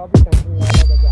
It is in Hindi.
आप